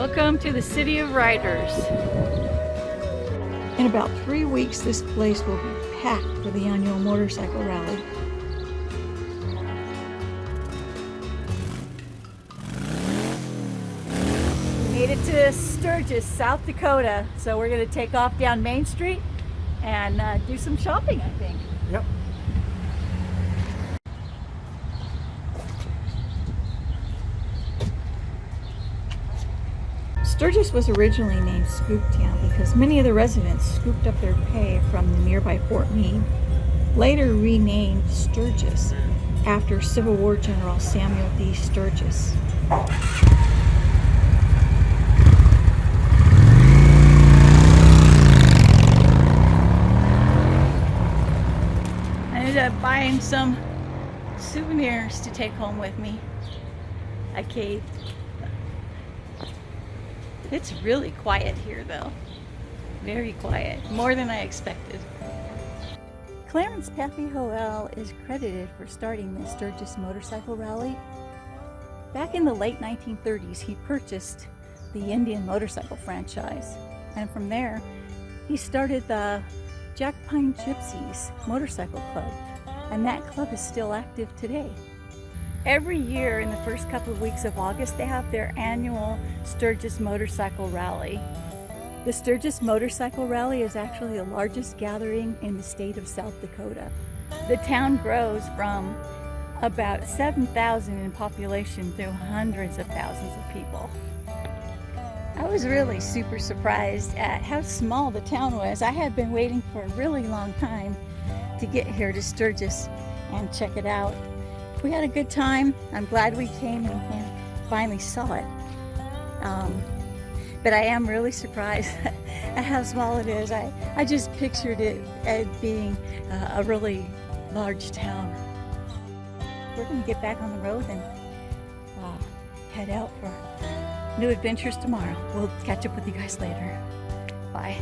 Welcome to the City of Riders. In about three weeks, this place will be packed for the annual motorcycle rally. We made it to Sturgis, South Dakota. So we're gonna take off down Main Street and uh, do some shopping, I think. Sturgis was originally named Scooptown because many of the residents scooped up their pay from the nearby Fort Meade, later renamed Sturgis after Civil War General Samuel D. Sturgis. I ended up buying some souvenirs to take home with me. I caved. It's really quiet here though. Very quiet. More than I expected. Clarence Pappy Hoel is credited for starting the Sturgis Motorcycle Rally. Back in the late 1930s, he purchased the Indian Motorcycle franchise. And from there, he started the Jack Pine Gypsies Motorcycle Club. And that club is still active today. Every year in the first couple of weeks of August, they have their annual Sturgis Motorcycle Rally. The Sturgis Motorcycle Rally is actually the largest gathering in the state of South Dakota. The town grows from about 7,000 in population to hundreds of thousands of people. I was really super surprised at how small the town was. I had been waiting for a really long time to get here to Sturgis and check it out. We had a good time. I'm glad we came and finally saw it. Um, but I am really surprised at how small it is. I, I just pictured it as being uh, a really large town. We're going to get back on the road and uh, head out for new adventures tomorrow. We'll catch up with you guys later. Bye.